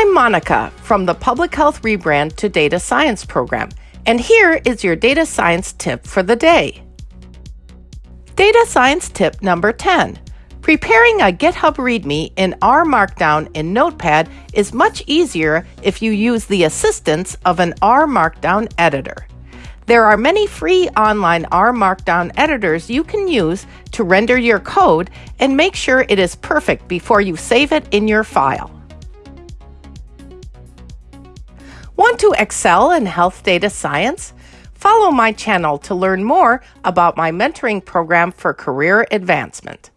I'm Monica from the Public Health Rebrand to Data Science program, and here is your data science tip for the day. Data science tip number 10. Preparing a GitHub README in R Markdown in Notepad is much easier if you use the assistance of an R Markdown editor. There are many free online R Markdown editors you can use to render your code and make sure it is perfect before you save it in your file. Want to excel in health data science? Follow my channel to learn more about my mentoring program for career advancement.